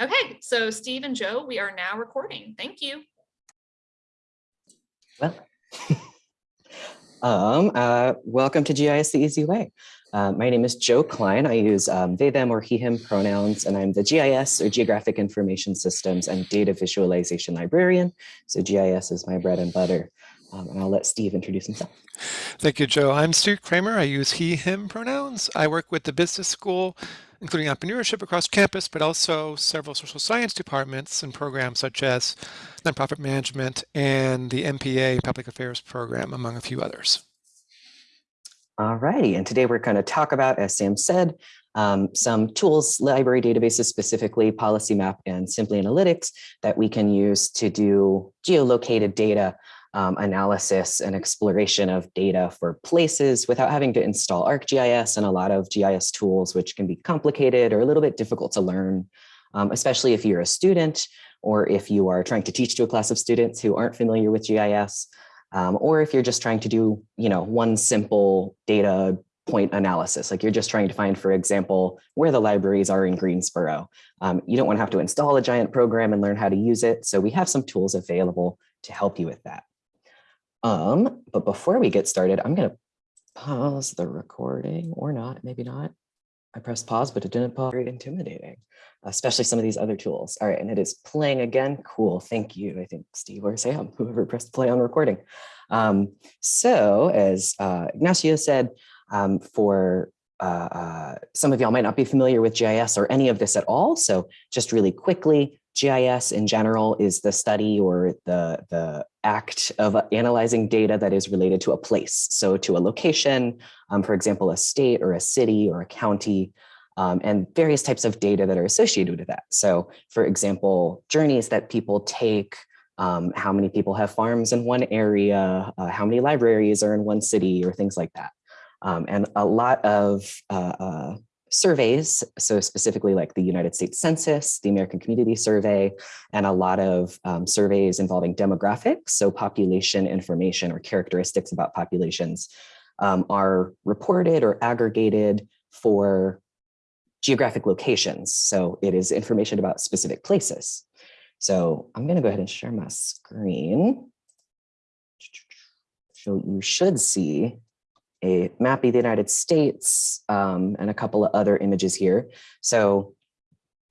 Okay, so Steve and Joe, we are now recording. Thank you. Well, um, uh, welcome to GIS the Easy Way. Uh, my name is Joe Klein. I use um, they, them, or he, him pronouns, and I'm the GIS or Geographic Information Systems and Data Visualization Librarian. So GIS is my bread and butter. Um, and I'll let Steve introduce himself. Thank you, Joe. I'm Steve Kramer. I use he, him pronouns. I work with the business school, including entrepreneurship across campus, but also several social science departments and programs such as nonprofit management and the MPA public affairs program, among a few others. All righty, and today we're going to talk about, as Sam said, um, some tools, library databases, specifically Policy Map and Simply Analytics that we can use to do geolocated data um, analysis and exploration of data for places without having to install ArcGIS and a lot of GIS tools, which can be complicated or a little bit difficult to learn, um, especially if you're a student or if you are trying to teach to a class of students who aren't familiar with GIS, um, or if you're just trying to do, you know, one simple data point analysis, like you're just trying to find, for example, where the libraries are in Greensboro. Um, you don't want to have to install a giant program and learn how to use it. So we have some tools available to help you with that. Um, but before we get started, I'm going to pause the recording or not, maybe not. I pressed pause, but it didn't pause. Very intimidating, especially some of these other tools. All right, and it is playing again. Cool, thank you. I think Steve or Sam, whoever pressed play on recording. Um, so as uh, Ignacio said, um, for uh, uh, some of y'all might not be familiar with GIS or any of this at all. So just really quickly, GIS in general is the study or the, the act of analyzing data that is related to a place. So to a location, um, for example, a state or a city or a county, um, and various types of data that are associated with that. So for example, journeys that people take, um, how many people have farms in one area, uh, how many libraries are in one city or things like that. Um, and a lot of uh, uh, surveys, so specifically like the United States Census, the American Community Survey, and a lot of um, surveys involving demographics, so population information or characteristics about populations um, are reported or aggregated for geographic locations. So it is information about specific places. So I'm gonna go ahead and share my screen. So you should see a map of the United States um, and a couple of other images here. So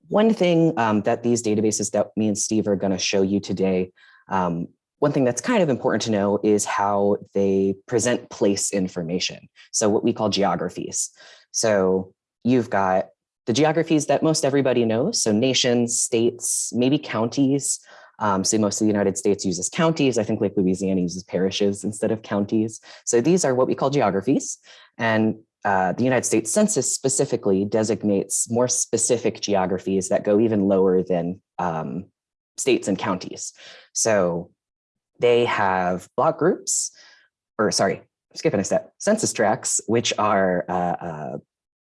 one thing um, that these databases that me and Steve are going to show you today, um, one thing that's kind of important to know is how they present place information. So what we call geographies. So you've got the geographies that most everybody knows. So nations, states, maybe counties, um, so most of the United States uses counties. I think Lake Louisiana uses parishes instead of counties. So these are what we call geographies. And uh, the United States Census specifically designates more specific geographies that go even lower than um, states and counties. So they have block groups, or sorry, skipping a step, census tracts, which are uh, uh,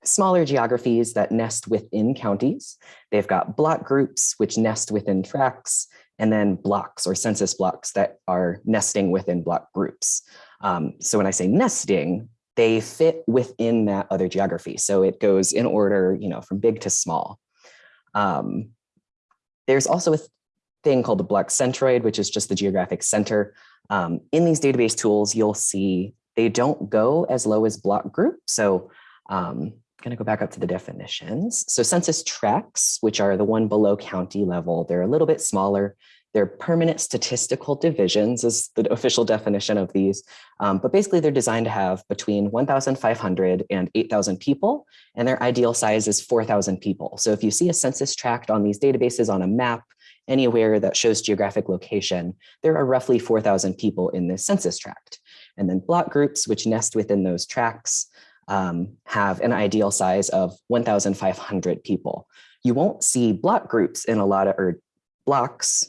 smaller geographies that nest within counties. They've got block groups, which nest within tracts, and then blocks or census blocks that are nesting within block groups. Um, so when I say nesting, they fit within that other geography. So it goes in order, you know, from big to small. Um, there's also a thing called the block centroid, which is just the geographic center. Um, in these database tools, you'll see they don't go as low as block group. So um, going to go back up to the definitions. So census tracts, which are the one below county level, they're a little bit smaller. They're permanent statistical divisions is the official definition of these. Um, but basically they're designed to have between 1,500 and 8,000 people, and their ideal size is 4,000 people. So if you see a census tract on these databases on a map, anywhere that shows geographic location, there are roughly 4,000 people in this census tract. And then block groups, which nest within those tracts, um, have an ideal size of 1,500 people. You won't see block groups in a lot of, or blocks,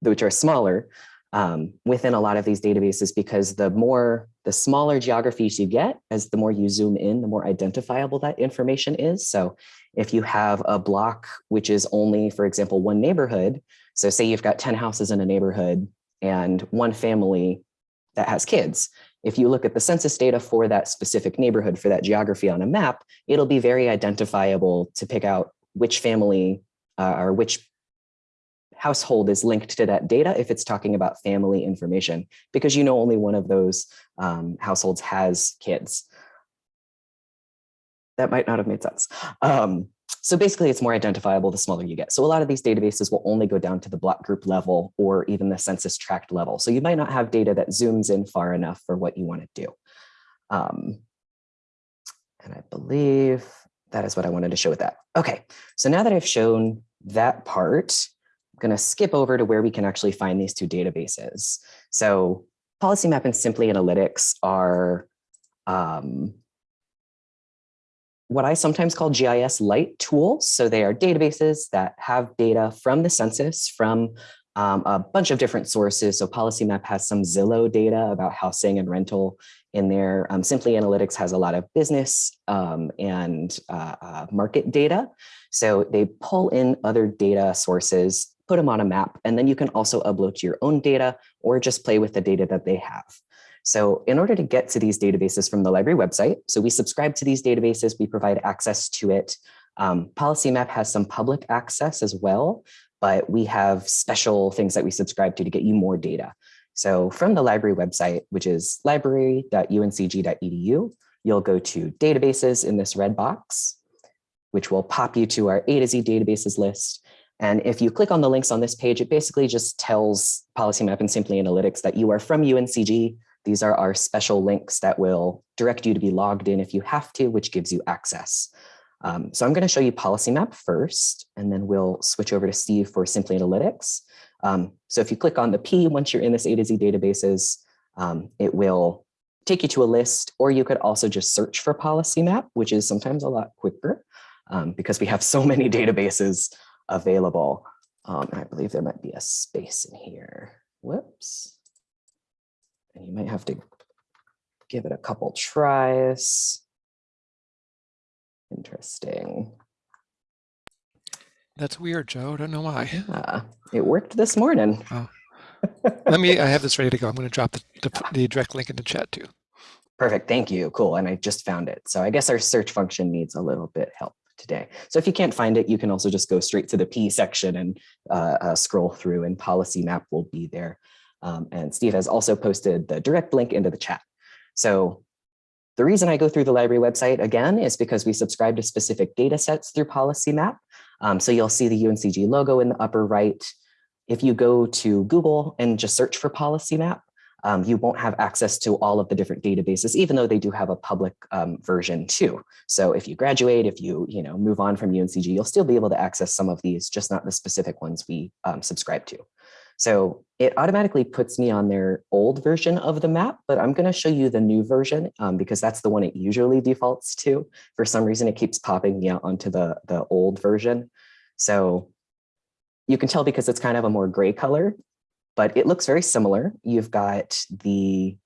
which are smaller, um, within a lot of these databases because the more, the smaller geographies you get, as the more you zoom in, the more identifiable that information is. So if you have a block, which is only, for example, one neighborhood, so say you've got 10 houses in a neighborhood and one family that has kids, if you look at the census data for that specific neighborhood, for that geography on a map, it'll be very identifiable to pick out which family uh, or which household is linked to that data if it's talking about family information, because you know only one of those um, households has kids. That might not have made sense. Um, so basically, it's more identifiable the smaller you get. So a lot of these databases will only go down to the block group level or even the census tract level. So you might not have data that zooms in far enough for what you want to do. Um, and I believe that is what I wanted to show with that. Okay, so now that I've shown that part, I'm going to skip over to where we can actually find these two databases. So Policy Map and Simply Analytics are um, what I sometimes call GIS light tools. So they are databases that have data from the census, from um, a bunch of different sources. So Policy Map has some Zillow data about housing and rental in there. Um, Simply Analytics has a lot of business um, and uh, uh, market data. So they pull in other data sources, put them on a map, and then you can also upload your own data or just play with the data that they have. So in order to get to these databases from the library website, so we subscribe to these databases, we provide access to it. Um, Policy Map has some public access as well, but we have special things that we subscribe to to get you more data. So from the library website, which is library.uncg.edu, you'll go to databases in this red box, which will pop you to our A to Z databases list. And if you click on the links on this page, it basically just tells Policy Map and Simply Analytics that you are from UNCG. These are our special links that will direct you to be logged in if you have to, which gives you access. Um, so I'm going to show you Policy Map first, and then we'll switch over to Steve for Simply Analytics. Um, so if you click on the P, once you're in this A to Z databases, um, it will take you to a list, or you could also just search for Policy Map, which is sometimes a lot quicker um, because we have so many databases available. Um, I believe there might be a space in here. Whoops. And you might have to give it a couple tries. Interesting. That's weird, Joe. I don't know why. Yeah, it worked this morning. Oh. Let me, I have this ready to go. I'm going to drop the, the, the direct link in the chat too. Perfect. Thank you. Cool. And I just found it. So I guess our search function needs a little bit help today. So if you can't find it, you can also just go straight to the P section and uh, uh, scroll through and policy map will be there. Um, and Steve has also posted the direct link into the chat. So the reason I go through the library website again is because we subscribe to specific data sets through policy map. Um, so you'll see the UNCG logo in the upper right. If you go to Google and just search for policy map, um, you won't have access to all of the different databases, even though they do have a public um, version too. So if you graduate, if you you know move on from UNCG, you'll still be able to access some of these, just not the specific ones we um, subscribe to. So it automatically puts me on their old version of the map, but I'm going to show you the new version um, because that's the one it usually defaults to. For some reason, it keeps popping me out onto the, the old version. So you can tell because it's kind of a more gray color, but it looks very similar. You've got the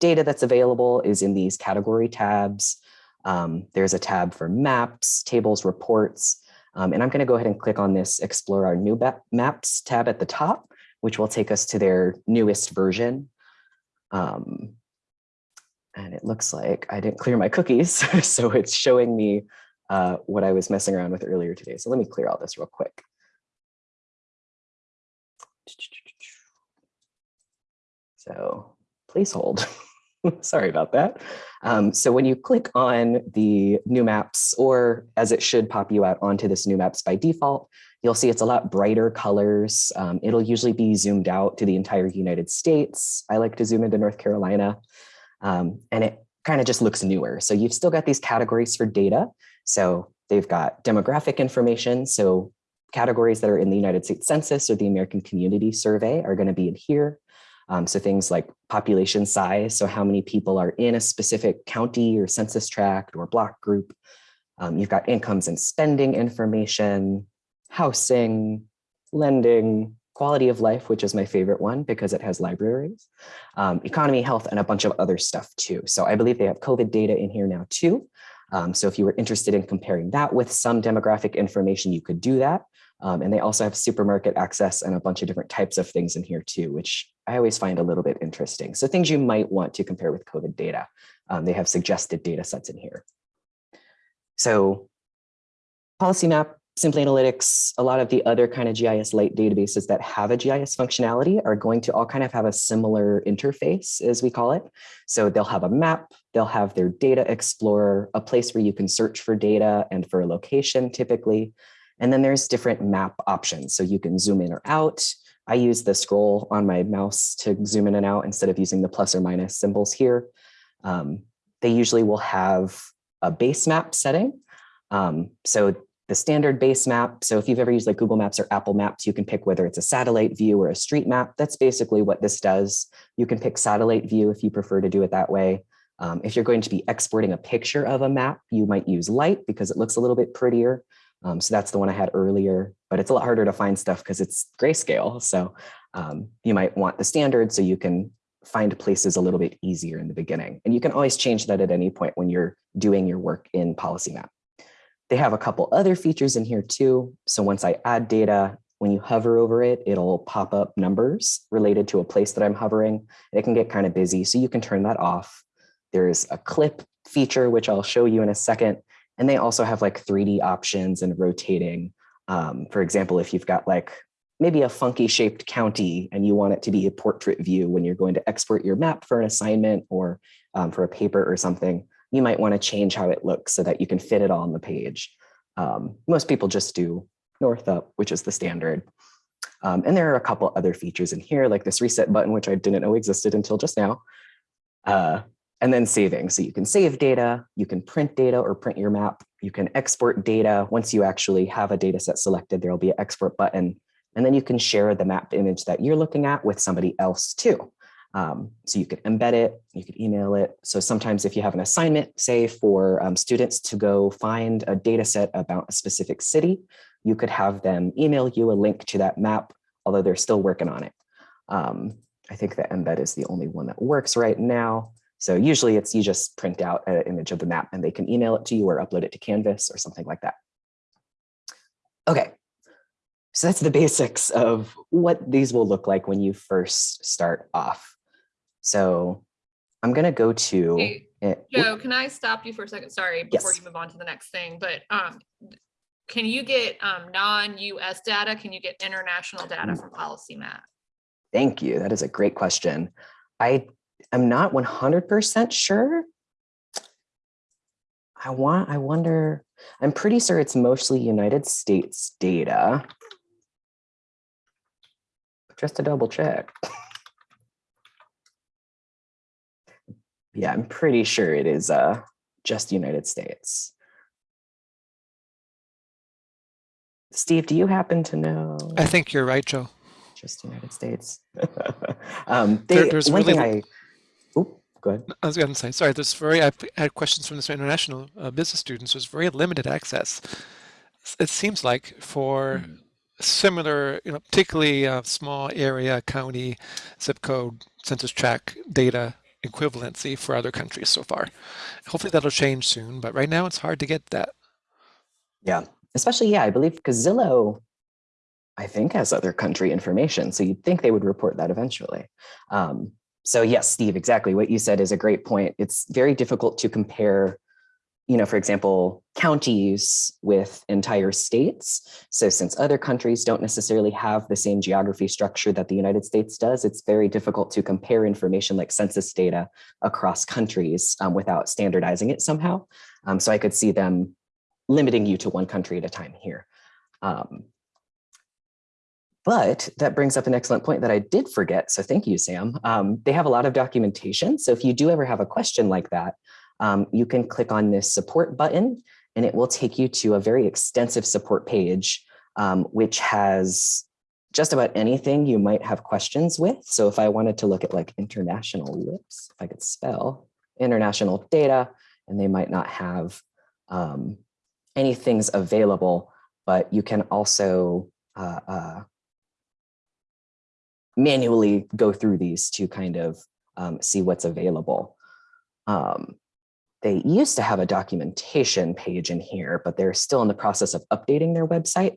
data that's available is in these category tabs. Um, there's a tab for maps, tables, reports, um, and I'm going to go ahead and click on this Explore Our New Maps tab at the top, which will take us to their newest version. Um, and it looks like I didn't clear my cookies, so it's showing me uh, what I was messing around with earlier today. So let me clear all this real quick. So please hold. Sorry about that. Um, so when you click on the new maps, or as it should pop you out onto this new maps by default, you'll see it's a lot brighter colors. Um, it'll usually be zoomed out to the entire United States. I like to zoom into North Carolina. Um, and it kind of just looks newer. So you've still got these categories for data. So they've got demographic information. So categories that are in the United States Census or the American Community Survey are going to be in here. Um, so things like population size, so how many people are in a specific county or census tract or block group. Um, you've got incomes and spending information, housing, lending, quality of life, which is my favorite one because it has libraries, um, economy, health, and a bunch of other stuff too. So I believe they have COVID data in here now too. Um, so if you were interested in comparing that with some demographic information, you could do that. Um, and they also have supermarket access and a bunch of different types of things in here too, which I always find a little bit interesting. So things you might want to compare with COVID data. Um, they have suggested data sets in here. So policy map Simply Analytics, a lot of the other kind of GIS light databases that have a GIS functionality are going to all kind of have a similar interface, as we call it. So they'll have a map, they'll have their data explorer, a place where you can search for data and for a location typically. And then there's different map options. So you can zoom in or out. I use the scroll on my mouse to zoom in and out instead of using the plus or minus symbols here. Um, they usually will have a base map setting. Um, so the standard base map. So if you've ever used like Google Maps or Apple Maps, you can pick whether it's a satellite view or a street map. That's basically what this does. You can pick satellite view if you prefer to do it that way. Um, if you're going to be exporting a picture of a map, you might use light because it looks a little bit prettier. Um, so that's the one I had earlier, but it's a lot harder to find stuff because it's grayscale. So um, you might want the standard so you can find places a little bit easier in the beginning. And you can always change that at any point when you're doing your work in Policy Map. They have a couple other features in here too. So once I add data, when you hover over it, it'll pop up numbers related to a place that I'm hovering. It can get kind of busy, so you can turn that off. There's a clip feature, which I'll show you in a second. And they also have like 3D options and rotating. Um, for example, if you've got like maybe a funky shaped county and you want it to be a portrait view when you're going to export your map for an assignment or um, for a paper or something, you might want to change how it looks so that you can fit it all on the page. Um, most people just do north up, which is the standard. Um, and there are a couple other features in here, like this reset button, which I didn't know existed until just now. Uh, and then saving. So you can save data, you can print data or print your map, you can export data. Once you actually have a data set selected, there'll be an export button. And then you can share the map image that you're looking at with somebody else too. Um, so you could embed it, you could email it. So sometimes if you have an assignment, say for um, students to go find a data set about a specific city, you could have them email you a link to that map, although they're still working on it. Um, I think the embed is the only one that works right now. So usually it's you just print out an image of the map and they can email it to you or upload it to Canvas or something like that. Okay, so that's the basics of what these will look like when you first start off. So I'm going to go to Hey, it. Joe, can I stop you for a second? Sorry, before Yes. you move on to the next thing, but um, can you get um, non-US data? Can you get international data from Policy Map? Thank you. That is a great question. I am not 100% sure. I want, I wonder, I'm pretty sure it's mostly United States data. Just to double check. Yeah, I'm pretty sure it is uh, just United States. Steve, do you happen to know? I think you're right, Joe. just United States. um, There- there's one really thing I, oop, go ahead. I was going to say, sorry, there's very, I've had questions from this international uh, business students. There's very limited access. It seems like for similar, you know, particularly uh, small area, county, zip code, census tract data equivalency for other countries so far. Hopefully that'll change soon, but right now it's hard to get that. Yeah, especially, yeah, I believe because Zillow, I think has other country information. So you'd think they would report that eventually. Um, so yes, Steve, exactly what you said is a great point. It's very difficult to compare, you know, for example, counties with entire states. So since other countries don't necessarily have the same geography structure that the United States does, it's very difficult to compare information like census data across countries um, without standardizing it somehow. Um, so I could see them limiting you to one country at a time here. Um, but that brings up an excellent point that I did forget. So thank you, Sam. Um, they have a lot of documentation. So if you do ever have a question like that, um, you can click on this support button and it will take you to a very extensive support page, um, which has just about anything you might have questions with. So if I wanted to look at like international, if I could spell international data, and they might not have um, any things available, but you can also uh, uh, manually go through these to kind of um, see what's available. Um, they used to have a documentation page in here, but they're still in the process of updating their website.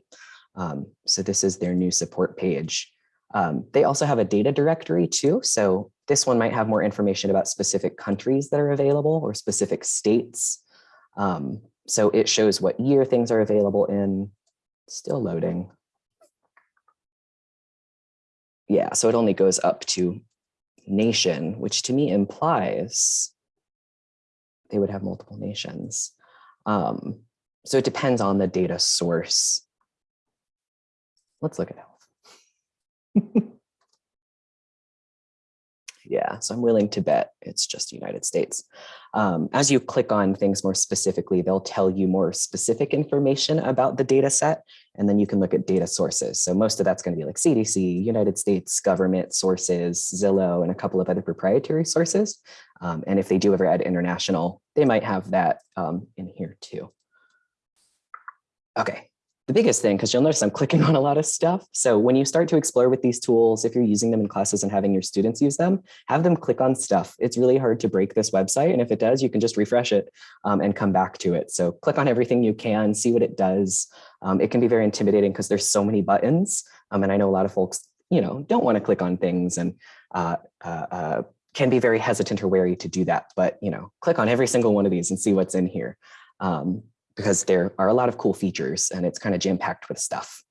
Um, so this is their new support page. Um, they also have a data directory too. So this one might have more information about specific countries that are available or specific states. Um, so it shows what year things are available in. Still loading. Yeah, so it only goes up to nation, which to me implies they would have multiple nations. Um, so it depends on the data source. Let's look at health. yeah, so I'm willing to bet it's just United States. Um, as you click on things more specifically, they'll tell you more specific information about the data set, and then you can look at data sources. So most of that's going to be like CDC, United States government sources, Zillow, and a couple of other proprietary sources. Um, and if they do ever add international, they might have that um, in here too. Okay, the biggest thing, because you'll notice I'm clicking on a lot of stuff. So when you start to explore with these tools, if you're using them in classes and having your students use them, have them click on stuff. It's really hard to break this website. And if it does, you can just refresh it um, and come back to it. So click on everything you can, see what it does. Um, it can be very intimidating because there's so many buttons. Um, and I know a lot of folks, you know, don't want to click on things and uh, uh, uh, can be very hesitant or wary to do that. But, you know, click on every single one of these and see what's in here. Um, because there are a lot of cool features and it's kind of jam packed with stuff.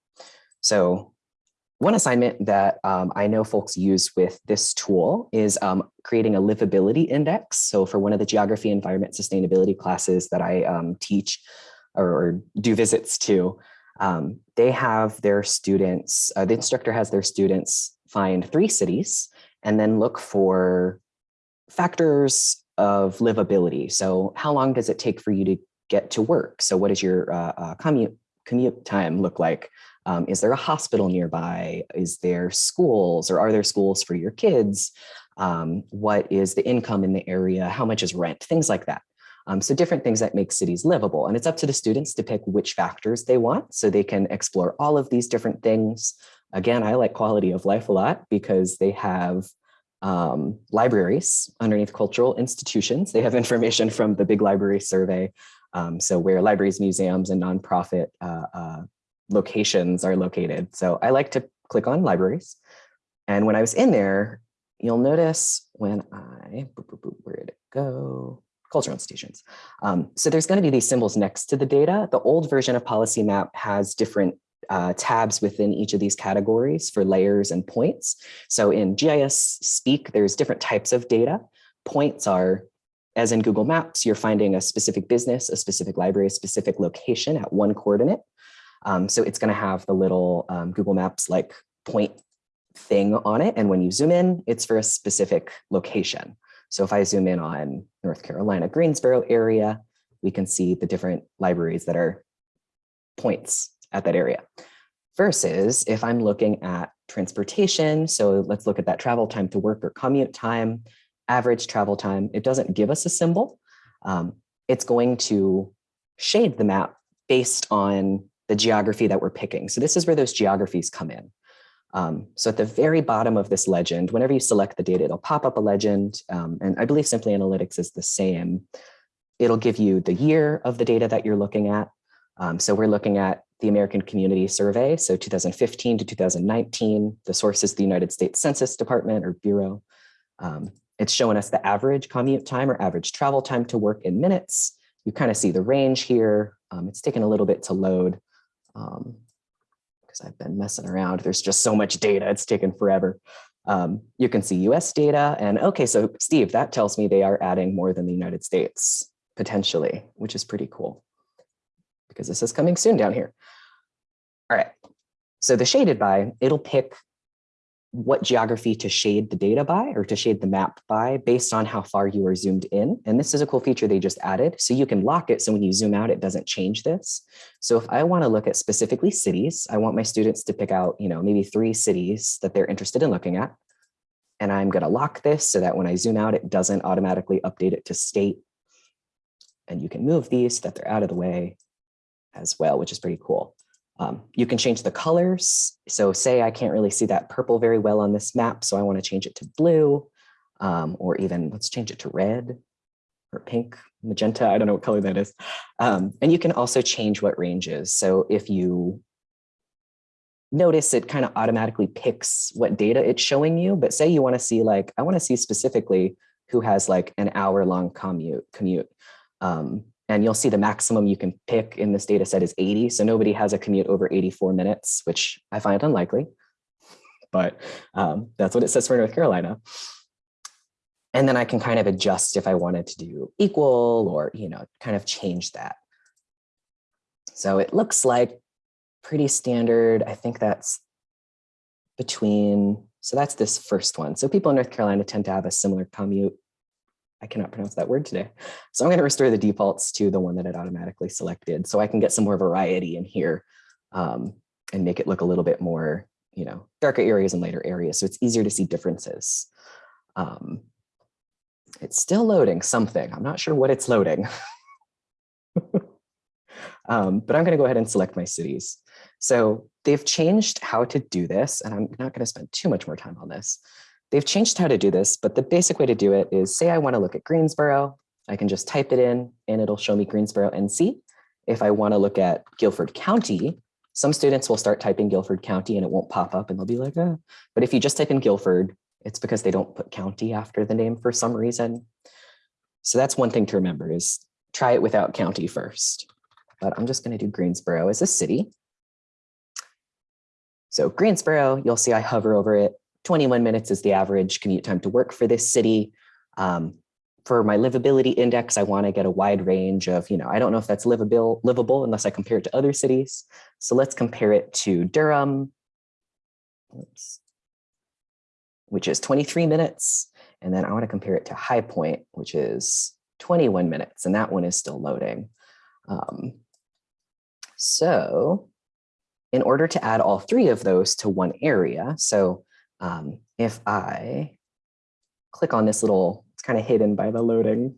So one assignment that um, I know folks use with this tool is um, creating a livability index. So for one of the geography, environment, sustainability classes that I um, teach or, or, do visits to, um, they have their students, uh, the instructor has their students find three cities and then look for factors of livability. So how long does it take for you to get to work? So what does your uh, uh, commute, commute time look like? Um, is there a hospital nearby? Is there schools or are there schools for your kids? Um, what is the income in the area? How much is rent? Things like that. Um, so different things that make cities livable. And it's up to the students to pick which factors they want so they can explore all of these different things. Again, I like quality of life a lot because they have um, libraries underneath cultural institutions. They have information from the big library survey um, so where libraries, museums, and nonprofit uh, uh, locations are located. So I like to click on libraries. And when I was in there, you'll notice when I, where did it go? Cultural institutions. Um, so there's going to be these symbols next to the data. The old version of Policy Map has different uh, tabs within each of these categories for layers and points. So in GIS speak, there's different types of data. Points are as in Google Maps, you're finding a specific business, a specific library, a specific location at one coordinate. Um, so it's going to have the little um, Google Maps like point thing on it. And when you zoom in, it's for a specific location. So if I zoom in on North Carolina, Greensboro area, we can see the different libraries that are points at that area. Versus if I'm looking at transportation, so let's look at that travel time to work or commute time, average travel time. It doesn't give us a symbol. Um, it's going to shade the map based on the geography that we're picking. So this is where those geographies come in. Um, so at the very bottom of this legend, whenever you select the data, it'll pop up a legend. Um, and I believe Simply Analytics is the same. It'll give you the year of the data that you're looking at. Um, so we're looking at the American Community Survey, so 2015 to 2019. The source is the United States Census Department or Bureau. It's showing us the average commute time or average travel time to work in minutes. You kind of see the range here. Um, it's taken a little bit to load because um, I've been messing around. There's just so much data. It's taken forever. Um, you can see US data and okay, so Steve, that tells me they are adding more than the United States potentially, which is pretty cool because this is coming soon down here. All right, so the shaded by, it'll pick what geography to shade the data by or to shade the map by based on how far you are zoomed in. And this is a cool feature they just added. So you can lock it so when you zoom out, it doesn't change this. So if I want to look at specifically cities, I want my students to pick out, you know, maybe three cities that they're interested in looking at. And I'm going to lock this so that when I zoom out, it doesn't automatically update it to state. And you can move these so that they're out of the way as well, which is pretty cool. Um, you can change the colors. So say I can't really see that purple very well on this map, so I want to change it to blue, um, or even let's change it to red or pink, magenta, I don't know what color that is. Um, and you can also change what range is. So if you notice it kind of automatically picks what data it's showing you, but say you want to see like, I want to see specifically who has like an hour long commute, commute. Um, and you'll see the maximum you can pick in this data set is 80. So nobody has a commute over 84 minutes, which I find unlikely, but um, that's what it says for North Carolina. And then I can kind of adjust if I wanted to do equal or, you know, kind of change that. So it looks like pretty standard. I think that's between, so that's this first one. So people in North Carolina tend to have a similar commute. I cannot pronounce that word today. So I'm going to restore the defaults to the one that it automatically selected so I can get some more variety in here um, and make it look a little bit more, you know, darker areas and lighter areas. So it's easier to see differences. Um, it's still loading something. I'm not sure what it's loading. um, but I'm going to go ahead and select my cities. So they've changed how to do this, and I'm not going to spend too much more time on this. They've changed how to do this, but the basic way to do it is say I want to look at Greensboro, I can just type it in and it'll show me Greensboro NC. If I want to look at Guilford County, some students will start typing Guilford County and it won't pop up and they'll be like, oh. but if you just type in Guilford, it's because they don't put county after the name for some reason. So that's one thing to remember is try it without county first. But I'm just going to do Greensboro as a city. So Greensboro, you'll see I hover over it. 21 minutes is the average commute time to work for this city. Um, for my livability index, I want to get a wide range of, you know, I don't know if that's livable, livable unless I compare it to other cities. So let's compare it to Durham, Oops. which is 23 minutes. And then I want to compare it to High Point, which is 21 minutes, and that one is still loading. Um, so in order to add all three of those to one area, so um, if I click on this little, it's kind of hidden by the loading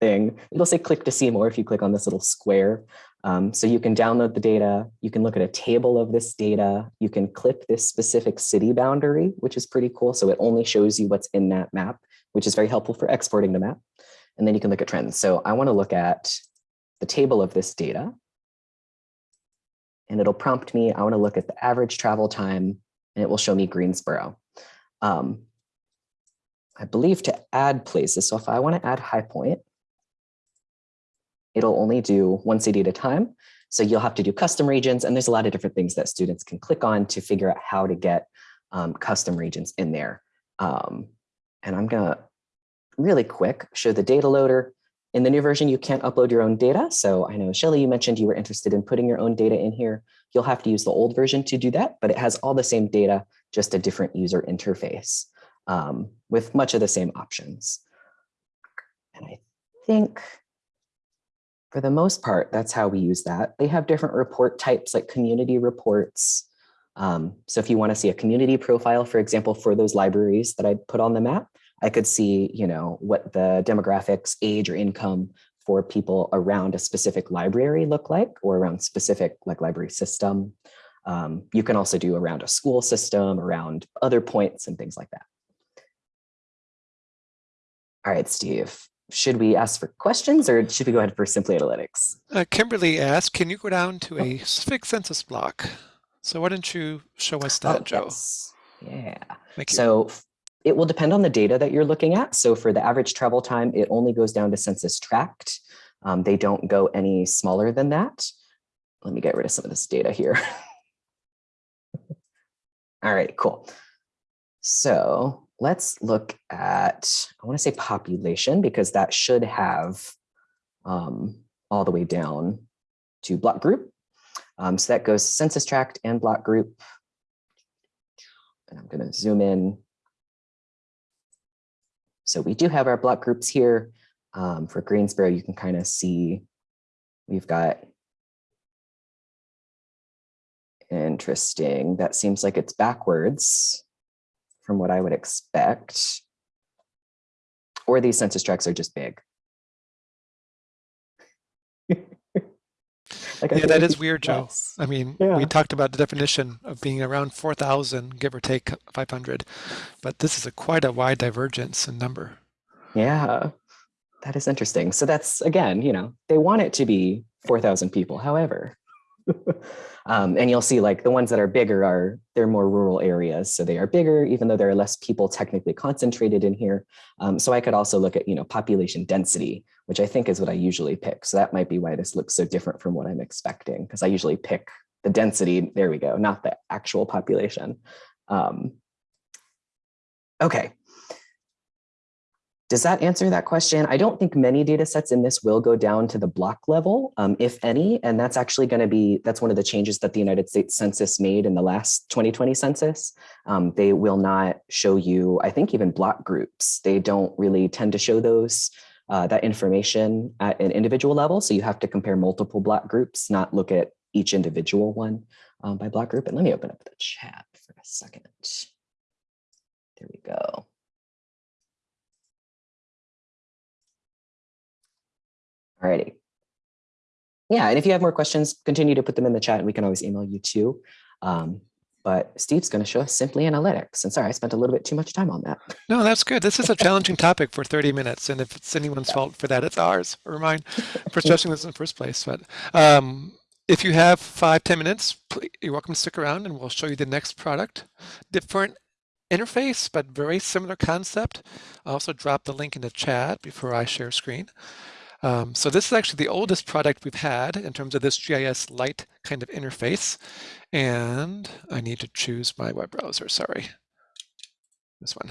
thing, it'll say click to see more if you click on this little square. Um, so you can download the data, you can look at a table of this data, you can clip this specific city boundary, which is pretty cool. So it only shows you what's in that map, which is very helpful for exporting the map. And then you can look at trends. So I wanna look at the table of this data and it'll prompt me, I wanna look at the average travel time and it will show me Greensboro. Um, I believe to add places. So if I want to add High Point, it'll only do one city at a time. So you'll have to do custom regions. And there's a lot of different things that students can click on to figure out how to get um, custom regions in there. Um, and I'm going to really quick show the data loader. In the new version, you can't upload your own data. So I know, Shelly, you mentioned you were interested in putting your own data in here. You'll have to use the old version to do that, but it has all the same data, just a different user interface um, with much of the same options. And I think for the most part, that's how we use that. They have different report types like community reports. Um, so if you want to see a community profile, for example, for those libraries that I put on the map, I could see, you know, what the demographics, age or income for people around a specific library look like or around specific like library system. Um, you can also do around a school system, around other points and things like that. All right, Steve, should we ask for questions or should we go ahead for Simply Analytics? Uh, Kimberly asked, can you go down to a specific census block? So why don't you show us that, Oh, Joe? yes. Yeah. Thank you. It will depend on the data that you're looking at. So for the average travel time, it only goes down to census tract. Um, they don't go any smaller than that. Let me get rid of some of this data here. All right, cool. So let's look at, I want to say population because that should have um, all the way down to block group. Um, so that goes census tract and block group. And I'm going to zoom in so we do have our block groups here. Um, for Greensboro, you can kind of see we've got interesting. That seems like it's backwards from what I would expect. Or these census tracts are just big. Like, Yeah, that is we- weird, Joe. yes. I mean, Yeah. we talked about the definition of being around 4,000, give or take 500, but this is a quite a wide divergence in number. Yeah, that is interesting. So that's again, you know, they want it to be 4,000 people. However, um, and you'll see like the ones that are bigger are they're more rural areas. So they are bigger, even though there are less people technically concentrated in here. Um, so I could also look at, you know, population density, which I think is what I usually pick. So that might be why this looks so different from what I'm expecting, because I usually pick the density, there we go, not the actual population. Um, okay, does that answer that question? I don't think many data sets in this will go down to the block level, um, if any, and that's actually going to be, that's one of the changes that the United States Census made in the last 2020 census. Um, they will not show you, I think even block groups, they don't really tend to show those, uh, that information at an individual level. So you have to compare multiple block groups, not look at each individual one um, by block group. And let me open up the chat for a second. There we go. Alrighty. Yeah, and if you have more questions, continue to put them in the chat and we can always email you too. Um, but Steve's going to show us simply analytics. And sorry, I spent a little bit too much time on that. No, that's good. This is a challenging topic for 30 minutes. And if it's anyone's fault for that, it's ours or mine for stressing this in the first place. But um, if you have five ten minutes, please, you're welcome to stick around and we'll show you the next product. Different interface, but very similar concept. I'll also drop the link in the chat before I share screen. Um, so this is actually the oldest product we've had in terms of this GIS Lite kind of interface. And I need to choose my web browser, sorry. This one.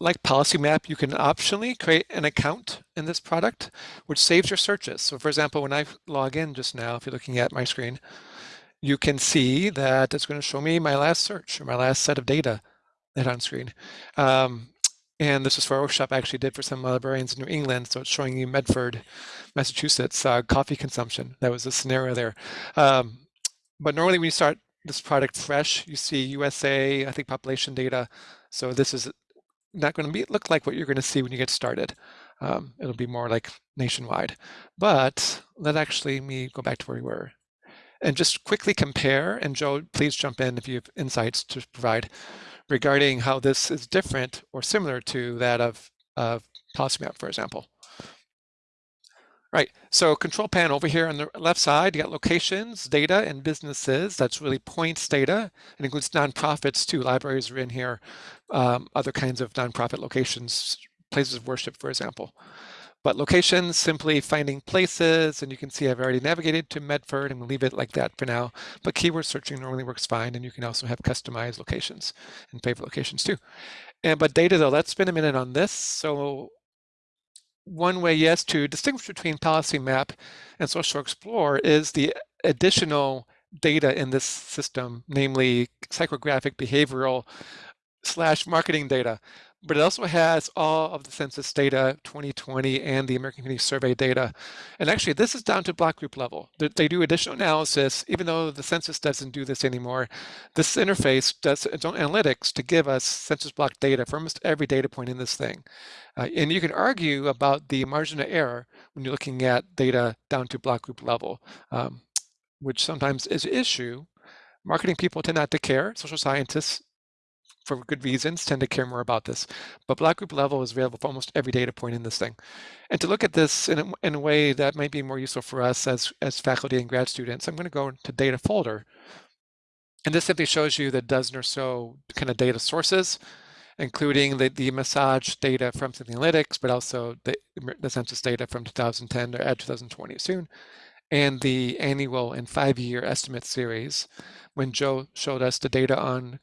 Like Policy Map, you can optionally create an account in this product, which saves your searches. So for example, when I log in just now, if you're looking at my screen, you can see that it's going to show me my last search or my last set of data that on screen. Um, and this is for a workshop I actually did for some librarians in New England. So it's showing you Medford, Massachusetts, uh, coffee consumption. That was a scenario there. Um, but normally when you start this product fresh, you see USA, I think population data. So this is not going to be look like what you're going to see when you get started. Um, it'll be more like nationwide. But let actually me go back to where we were and just quickly compare. And Joe, please jump in if you have insights to provide regarding how this is different or similar to that of, of PolicyMap, for example. Right, so control panel over here on the left side, you got locations, data, and businesses. That's really points data. It includes nonprofits too. Libraries are in here, um, other kinds of nonprofit locations, places of worship, for example. But locations, simply finding places, and you can see I've already navigated to Medford and we'll leave it like that for now. But keyword searching normally works fine, and you can also have customized locations and favorite locations too. And but data though, let's spend a minute on this. So one way, yes, to distinguish between Policy Map and Social Explorer is the additional data in this system, namely psychographic, behavioral, slash marketing data but it also has all of the census data 2020 and the American Community Survey data. And actually, this is down to block group level. They do additional analysis, even though the census doesn't do this anymore. This interface does its own analytics to give us census block data for almost every data point in this thing. Uh, and you can argue about the margin of error when you're looking at data down to block group level, um, which sometimes is an issue. Marketing people tend not to care. Social scientists for good reasons, tend to care more about this. But block group level is available for almost every data point in this thing. And to look at this in a, in a way that might be more useful for us as, as faculty and grad students, I'm going to go to data folder. And this simply shows you the dozen or so kind of data sources, including the, the massage data from Analytics, but also the, the census data from 2010 or add 2020 soon, and the annual and five-year estimate series when Joe showed us the data on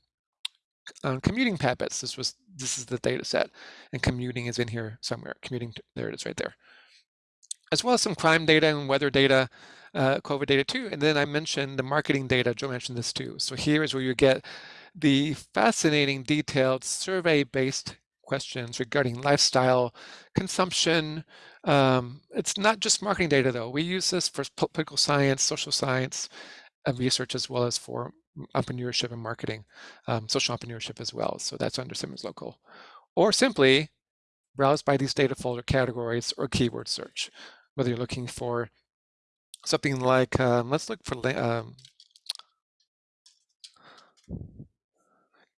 on commuting habits. This was this is the data set, and commuting is in here somewhere. Commuting, there it is right there. As well as some crime data and weather data, uh, COVID data too. And then I mentioned the marketing data. Joe mentioned this too. So here is where you get the fascinating, detailed survey-based questions regarding lifestyle, consumption. Um, it's not just marketing data though. We use this for political science, social science, uh, research as well as for entrepreneurship and marketing, um, social entrepreneurship as well. So that's under Simmons Local. Or simply browse by these data folder categories or keyword search, whether you're looking for something like, um, let's look for, um,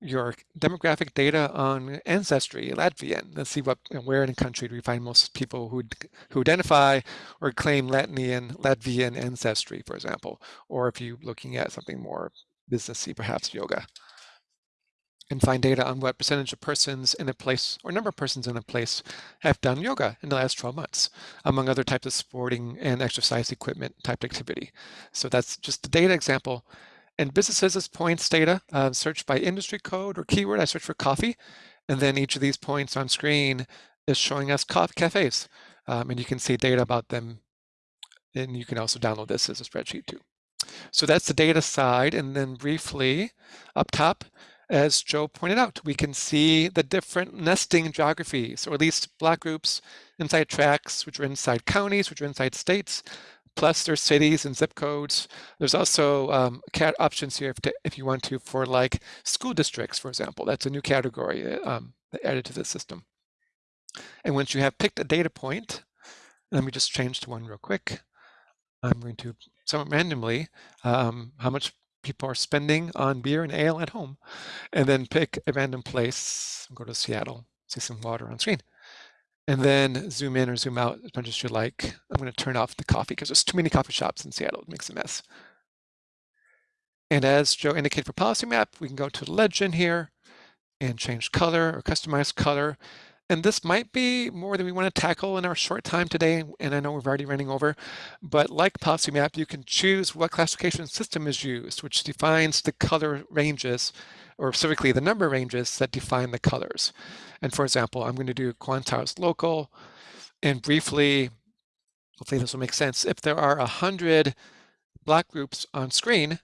your demographic data on ancestry, Latvian. Let's see what where in the country do we find most people who who identify or claim Latvian Latvian ancestry, for example, or if you're looking at something more businessy, perhaps yoga. And find data on what percentage of persons in a place or number of persons in a place have done yoga in the last 12 months, among other types of sporting and exercise equipment type activity. So that's just the data example. And businesses is points data, uh, search by industry code or keyword. I search for coffee, and then each of these points on screen is showing us cafes. Um, and you can see data about them. And you can also download this as a spreadsheet too. So that's the data side. And then briefly up top, as Joe pointed out, we can see the different nesting geographies, or at least block groups inside tracts, which are inside counties, which are inside states, plus there's cities and zip codes. There's also um, cat options here if, to, if you want to for like school districts, for example. That's a new category um, added to the system. And once you have picked a data point, let me just change to one real quick. I'm going to somewhat randomly um, how much people are spending on beer and ale at home, and then pick a random place. Go to Seattle, see some water on screen and then zoom in or zoom out as much as you like. I'm going to turn off the coffee because there's too many coffee shops in Seattle. It makes a mess. And as Joe indicated for policy map, we can go to the legend here and change color or customize color. And this might be more than we want to tackle in our short time today. And I know we're already running over, but like policy map, you can choose what classification system is used, which defines the color ranges or specifically the number ranges that define the colors. And for example, I'm going to do quantiles local and briefly, hopefully this will make sense. If there are 100 block groups on screen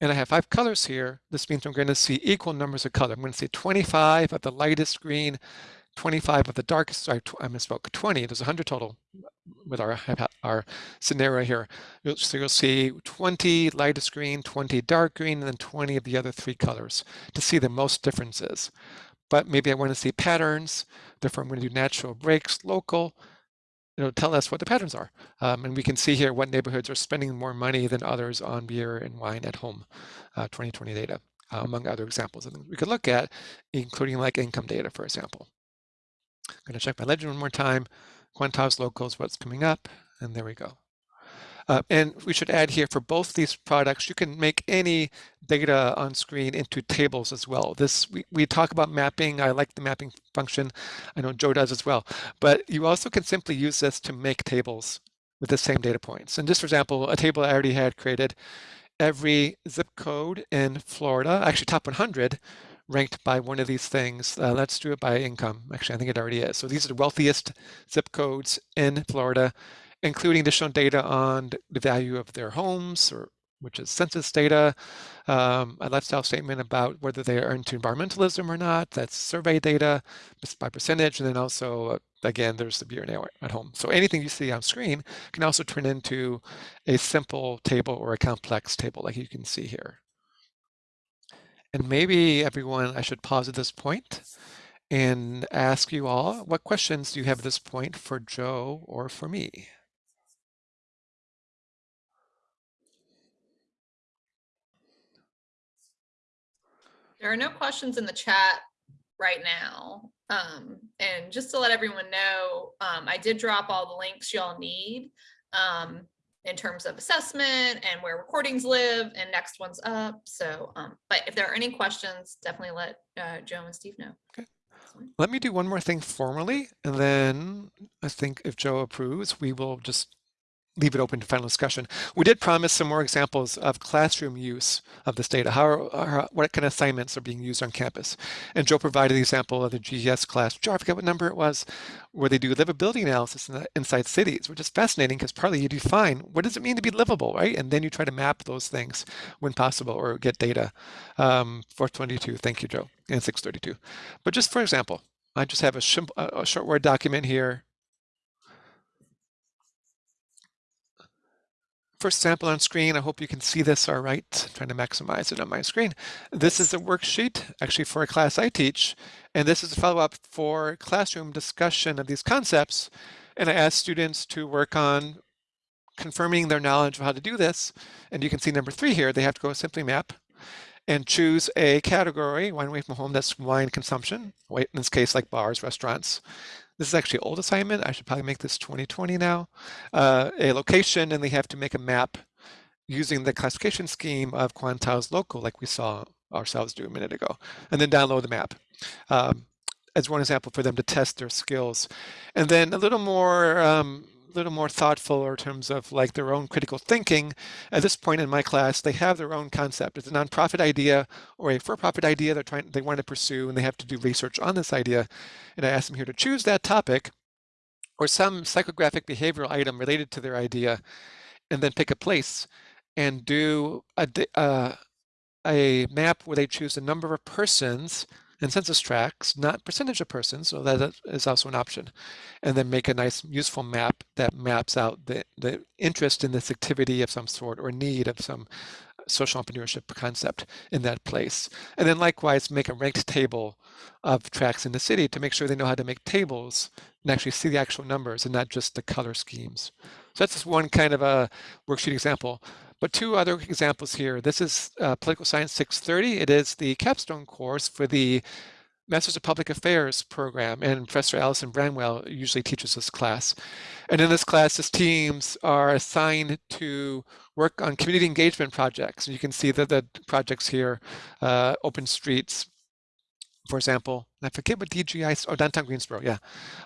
and I have five colors here, this means I'm going to see equal numbers of color. I'm going to see 25 of the lightest green, 25 of the darkest, sorry, I misspoke, 20, there's 100 total with our, our scenario here. So you'll see 20 lightest green, 20 dark green, and then 20 of the other three colors to see the most differences. But maybe I want to see patterns, therefore I'm going to do natural breaks, local, you know, tell us what the patterns are. Um, and we can see here what neighborhoods are spending more money than others on beer and wine at home, uh, 2020 data, uh, among other examples and we could look at, including like income data, for example. I'm going to check my legend one more time. Quantiles locals, what's coming up, and there we go. Uh, and we should add here for both these products, you can make any data on screen into tables as well. This we, we talk about mapping. I like the mapping function. I know Joe does as well. But you also can simply use this to make tables with the same data points. And just for example, a table I already had created, every zip code in Florida, actually top 100, ranked by one of these things. Uh, let's do it by income. Actually, I think it already is. So these are the wealthiest zip codes in Florida, including additional data on the value of their homes, or which is census data, um, a lifestyle statement about whether they are into environmentalism or not. That's survey data by percentage, and then also, uh, again, there's the beer ale at home. So anything you see on screen can also turn into a simple table or a complex table, like you can see here. And maybe everyone, I should pause at this point and ask you all, what questions do you have at this point for Joe or for me? There are no questions in the chat right now. Um, and just to let everyone know, um, I did drop all the links y'all need. Um, in terms of assessment and where recordings live and next one's up. So, um, but if there are any questions, definitely let uh, Joe and Steve know. Okay. Let me do one more thing formally, and then I think if Joe approves, we will just leave it open to final discussion. We did promise some more examples of classroom use of this data, how, how, what kind of assignments are being used on campus. And Joe provided the example of the GES class, which I forget what number it was, where they do livability analysis in the, inside cities, which is fascinating because partly you define what does it mean to be livable, right? And then you try to map those things when possible or get data. Um, 422, thank you, Joe, and 632. But just for example, I just have a, a short Word document here first sample on screen. I hope you can see this all right. I'm trying to maximize it on my screen. This is a worksheet actually for a class I teach. And this is a follow-up for classroom discussion of these concepts. And I asked students to work on confirming their knowledge of how to do this. And you can see number three here, they have to go simply map. and choose a category, wine away from home, that's wine consumption, in this case, like bars, restaurants. This is actually an old assignment. I should probably make this 2020 now. Uh, a location, and they have to make a map using the classification scheme of Quantiles Local, like we saw ourselves do a minute ago, and then download the map. Um, as one example for them to test their skills. And then a little more um, little more thoughtful in terms of like their own critical thinking. At this point in my class, they have their own concept. It's a nonprofit idea or a for-profit idea they're trying they want to pursue, and they have to do research on this idea. And I asked them here to choose that topic or some psychographic behavioral item related to their idea, and then pick a place and do a, uh, a map where they choose a number of persons and census tracts, not percentage of persons, so that is also an option. And then make a nice useful map that maps out the, the interest in this activity of some sort or need of some uh, social entrepreneurship concept in that place. And then likewise, make a ranked table of tracts in the city to make sure they know how to make tables and actually see the actual numbers and not just the color schemes. So that's just one kind of a worksheet example. But two other examples here. This is uh, Political Science 630. It is the capstone course for the Masters of Public Affairs program, and Professor Allison Branwell usually teaches this class. And in this class, his teams are assigned to work on community engagement projects. And you can see that the projects here, uh, Open Streets, for example, I forget what DGI, oh, downtown Greensboro, yeah.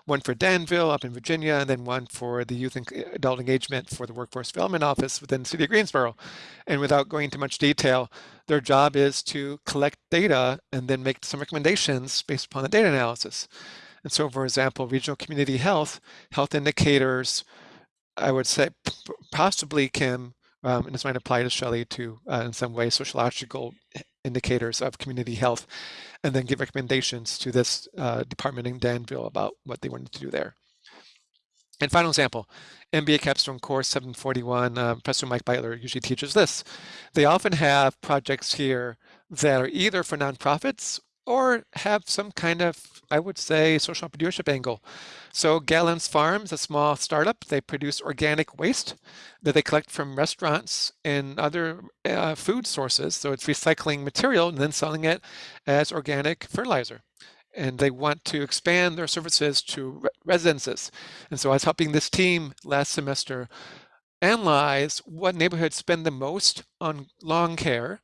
One for Danville up in Virginia, and then one for the Youth and Adult Engagement for the Workforce Development Office within the city of Greensboro. And without going into much detail, their job is to collect data and then make some recommendations based upon the data analysis. And so, for example, regional community health, health indicators, I would say possibly can, um, and this might apply to Shelley too, uh, in some way, sociological indicators of community health, and then give recommendations to this uh, department in Danville about what they wanted to do there. And final example, MBA capstone course 741, uh, Professor Mike Beitler usually teaches this. They often have projects here that are either for nonprofits or have some kind of, I would say, social entrepreneurship angle. So Gallons Farms, a small startup, they produce organic waste that they collect from restaurants and other uh, food sources. So it's recycling material and then selling it as organic fertilizer. And they want to expand their services to re residences. And so I was helping this team last semester analyze what neighborhoods spend the most on lawn care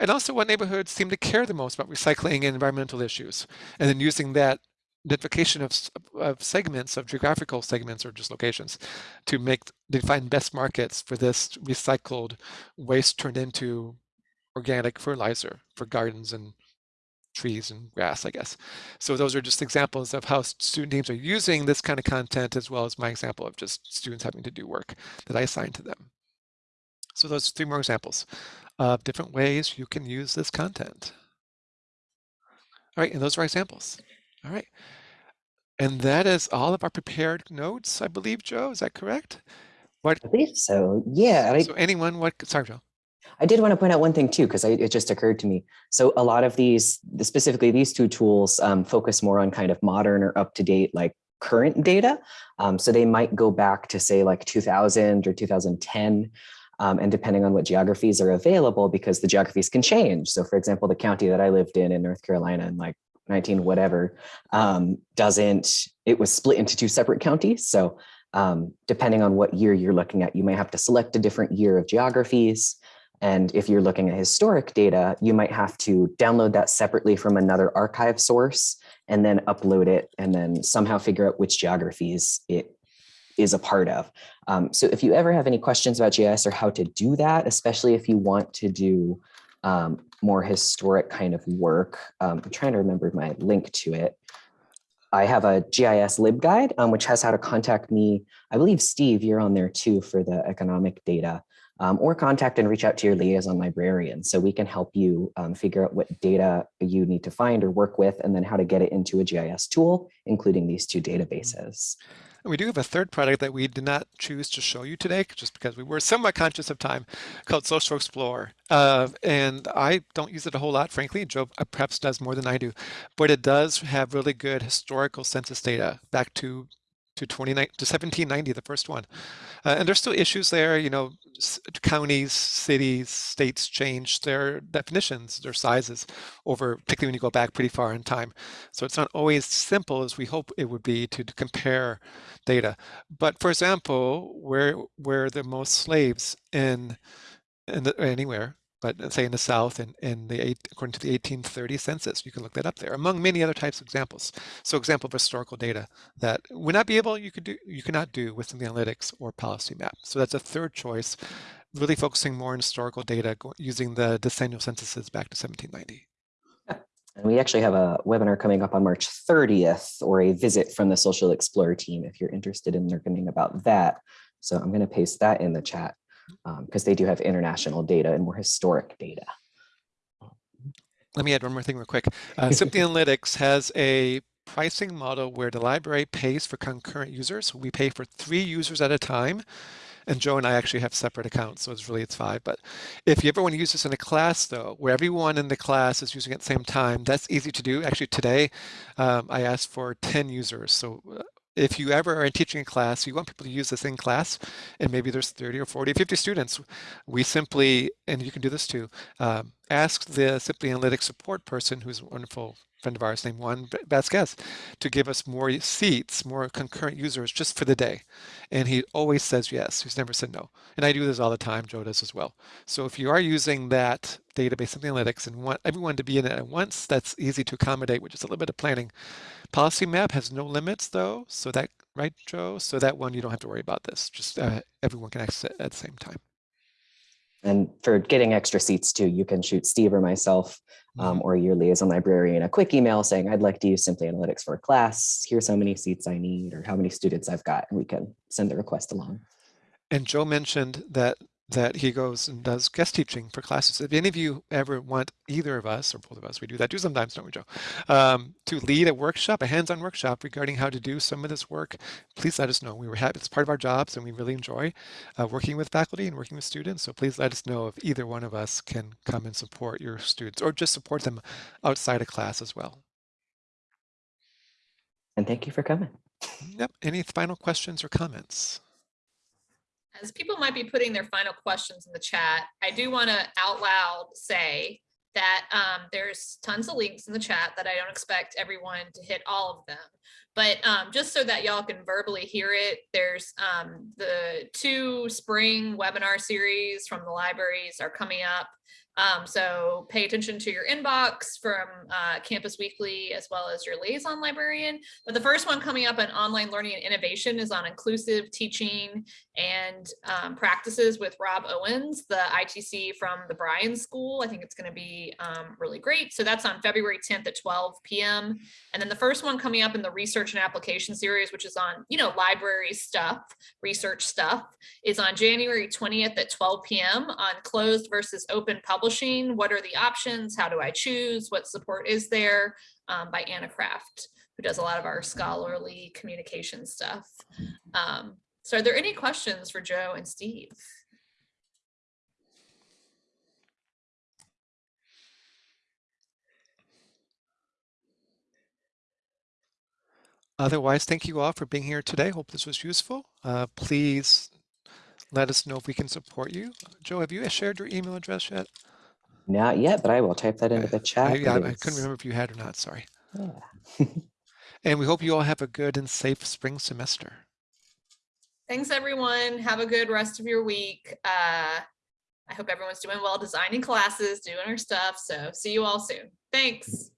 and also what neighborhoods seem to care the most about recycling and environmental issues, and then using that identification of, of segments, of geographical segments or just locations to make, define best markets for this recycled waste turned into organic fertilizer for gardens and trees and grass, I guess. So those are just examples of how student teams are using this kind of content, as well as my example of just students having to do work that I assign to them. So those three more examples of different ways you can use this content. All right, and those are examples. All right. And that is all of our prepared notes, I believe, Joe. Is that correct? What? I believe so. Yeah. I, So anyone, what, sorry, Joe. I did want to point out one thing too, because it just occurred to me. So a lot of these, specifically these two tools, um, focus more on kind of modern or up to date, like current data. Um, so they might go back to say like 2000 or 2010. Um, and depending on what geographies are available, because the geographies can change. So for example, the county that I lived in in North Carolina in like 19 whatever um, doesn't, it was split into two separate counties. So um, depending on what year you're looking at, you may have to select a different year of geographies. And if you're looking at historic data, you might have to download that separately from another archive source and then upload it and then somehow figure out which geographies it is a part of. Um, so if you ever have any questions about GIS or how to do that, especially if you want to do um, more historic kind of work, um, I'm trying to remember my link to it. I have a GIS LibGuide, um, which has how to contact me. I believe, Steve, you're on there too for the economic data. Um, or contact and reach out to your liaison librarian so we can help you um, figure out what data you need to find or work with and then how to get it into a GIS tool, including these two databases. And we do have a third product that we did not choose to show you today, just because we were somewhat conscious of time, called Social Explorer. Uh, and I don't use it a whole lot, frankly. Joe uh, perhaps does more than I do, but it does have really good historical census data back to to 29 to 1790, the first one. Uh, and there's still issues there. You know, counties, cities, states change their definitions, their sizes over, particularly when you go back pretty far in time. So it's not always simple as we hope it would be to, to compare data. But for example, where where the most slaves in in the, anywhere, but uh, say in the South in, in the eight, according to the 1830 census, you can look that up there, among many other types of examples. So example of historical data that would not be able, you could do, you cannot do with the analytics or policy map. So that's a third choice, really focusing more on historical data using the decennial censuses back to 1790. And we actually have a webinar coming up on March 30th or a visit from the Social Explorer team if you're interested in learning about that. So I'm going to paste that in the chat because they do have international data and more historic data. Let me add one more thing real quick. Uh, Simply Analytics has a pricing model where the library pays for concurrent users. We pay for three users at a time. And Joe and I actually have separate accounts, so it's really it's five. But if you ever want to use this in a class, though, where everyone in the class is using it at the same time, that's easy to do. Actually, today um, I asked for 10 users. So uh, if you ever are teaching a class, you want people to use this in class, and maybe there's 30 or 40 or 50 students, we simply, and you can do this too, um, ask the Simply Analytics support person, who's a wonderful friend of ours named Juan Vasquez, to give us more seats, more concurrent users just for the day. And he always says yes. He's never said no. And I do this all the time. Joe does as well. So if you are using that database Analytics and want everyone to be in it at once, that's easy to accommodate with just a little bit of planning. Policy map has no limits though. So that, right, Joe? So that one, you don't have to worry about this. Just uh, everyone can access it at the same time. And for getting extra seats too, you can shoot Steve or myself um, or your liaison librarian a quick email saying, I'd like to use Simply Analytics for a class. Here's how many seats I need or how many students I've got. And we can send the request along. And Joe mentioned that that he goes and does guest teaching for classes. If any of you ever want either of us or both of us, we do that too sometimes, don't we, Joe? Um, to lead a workshop, a hands-on workshop regarding how to do some of this work, please let us know. We were happy. It's part of our jobs, and we really enjoy uh, working with faculty and working with students. So please let us know if either one of us can come and support your students, or just support them outside of class as well. And thank you for coming. Yep. Any final questions or comments? As people might be putting their final questions in the chat, I do want to out loud say that um, there's tons of links in the chat that I don't expect everyone to hit all of them. But um, just so that y'all can verbally hear it, there's um, the two spring webinar series from the libraries are coming up. Um, so pay attention to your inbox from uh, Campus Weekly as well as your liaison librarian. But the first one coming up on online learning and innovation is on inclusive teaching and um, practices with Rob Owens, the ITC from the Bryan School. I think it's going to be um, really great. So that's on February 10th at 12 p.m. And then the first one coming up in the research and application series, which is on, you know, library stuff, research stuff, is on January 20th at 12 p.m. on closed versus open publishing. What are the options? How do I choose? What support is there? Um, by Anna Craft, who does a lot of our scholarly communication stuff. Um, so are there any questions for Joe and Steve? Otherwise, thank you all for being here today. Hope this was useful. Uh, please let us know if we can support you. Joe, have you shared your email address yet? Not yet, but I will type that into the chat. I, I, I couldn't remember if you had or not. Sorry. Yeah. And we hope you all have a good and safe spring semester. Thanks, everyone. Have a good rest of your week. Uh, I hope everyone's doing well designing classes, doing our stuff. So see you all soon. Thanks.